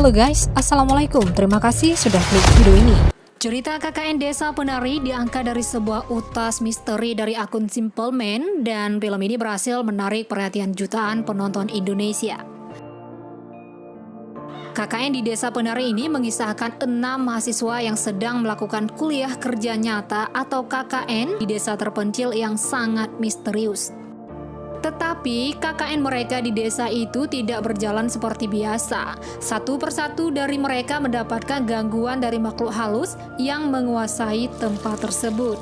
Halo guys, Assalamualaikum. Terima kasih sudah klik video ini. Cerita KKN Desa Penari diangkat dari sebuah utas misteri dari akun Simple Man dan film ini berhasil menarik perhatian jutaan penonton Indonesia. KKN di Desa Penari ini mengisahkan enam mahasiswa yang sedang melakukan kuliah kerja nyata atau KKN di desa terpencil yang sangat misterius. Tetapi KKN mereka di desa itu tidak berjalan seperti biasa. Satu persatu dari mereka mendapatkan gangguan dari makhluk halus yang menguasai tempat tersebut.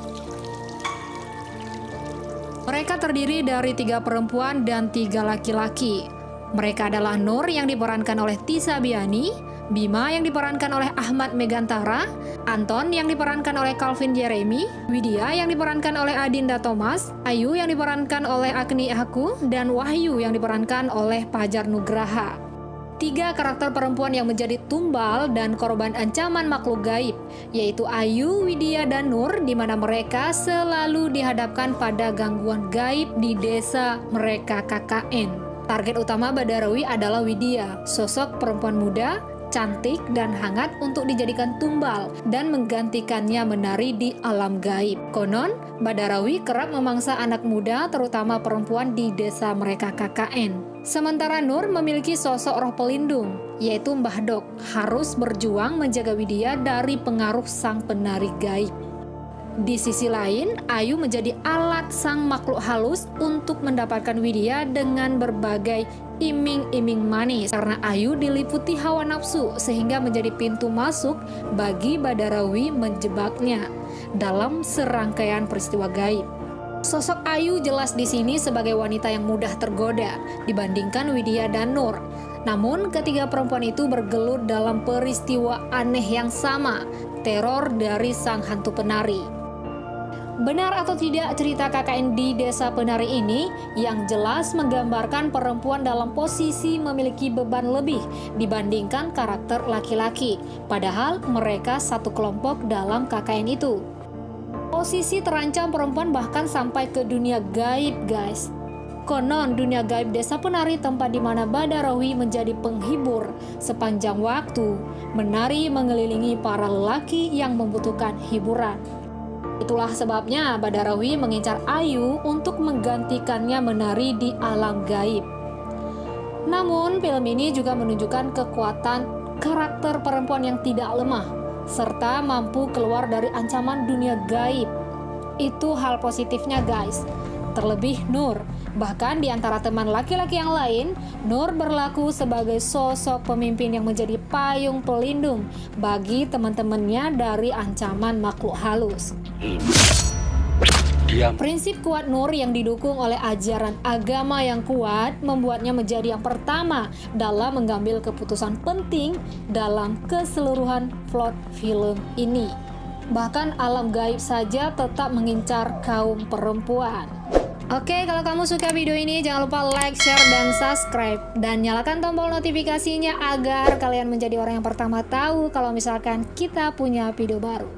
Mereka terdiri dari tiga perempuan dan tiga laki-laki. Mereka adalah Nur yang diperankan oleh Tisa Biani, Bima yang diperankan oleh Ahmad Megantara, Anton yang diperankan oleh Calvin Jeremy, Widya yang diperankan oleh Adinda Thomas, Ayu yang diperankan oleh Agni Aku, dan Wahyu yang diperankan oleh Pajar Nugraha. Tiga karakter perempuan yang menjadi tumbal dan korban ancaman makhluk gaib, yaitu Ayu, Widya, dan Nur, di mana mereka selalu dihadapkan pada gangguan gaib di desa mereka KKN. Target utama Badarawi adalah Widya, sosok perempuan muda cantik dan hangat untuk dijadikan tumbal dan menggantikannya menari di alam gaib. Konon, Badarawi kerap memangsa anak muda terutama perempuan di desa mereka KKN. Sementara Nur memiliki sosok roh pelindung, yaitu Mbah Dok, harus berjuang menjaga Widya dari pengaruh sang penari gaib. Di sisi lain, Ayu menjadi alat sang makhluk halus untuk mendapatkan Widya dengan berbagai iming-iming manis karena Ayu diliputi hawa nafsu sehingga menjadi pintu masuk bagi Badarawi menjebaknya dalam serangkaian peristiwa gaib. Sosok Ayu jelas di sini sebagai wanita yang mudah tergoda dibandingkan Widya dan Nur. Namun ketiga perempuan itu bergelut dalam peristiwa aneh yang sama, teror dari sang hantu penari. Benar atau tidak cerita KKN di Desa Penari ini yang jelas menggambarkan perempuan dalam posisi memiliki beban lebih dibandingkan karakter laki-laki, padahal mereka satu kelompok dalam KKN itu. Posisi terancam perempuan bahkan sampai ke dunia gaib, guys. Konon dunia gaib desa penari tempat di mana Badarawi menjadi penghibur sepanjang waktu, menari mengelilingi para lelaki yang membutuhkan hiburan. Itulah sebabnya Badarawi mengincar Ayu untuk menggantikannya menari di alam gaib. Namun, film ini juga menunjukkan kekuatan karakter perempuan yang tidak lemah, serta mampu keluar dari ancaman dunia gaib. Itu hal positifnya guys. Terlebih Nur, Bahkan di antara teman laki-laki yang lain, Nur berlaku sebagai sosok pemimpin yang menjadi payung pelindung bagi teman-temannya dari ancaman makhluk halus. Prinsip kuat Nur yang didukung oleh ajaran agama yang kuat membuatnya menjadi yang pertama dalam mengambil keputusan penting dalam keseluruhan plot film ini. Bahkan alam gaib saja tetap mengincar kaum perempuan. Oke, kalau kamu suka video ini jangan lupa like, share, dan subscribe. Dan nyalakan tombol notifikasinya agar kalian menjadi orang yang pertama tahu kalau misalkan kita punya video baru.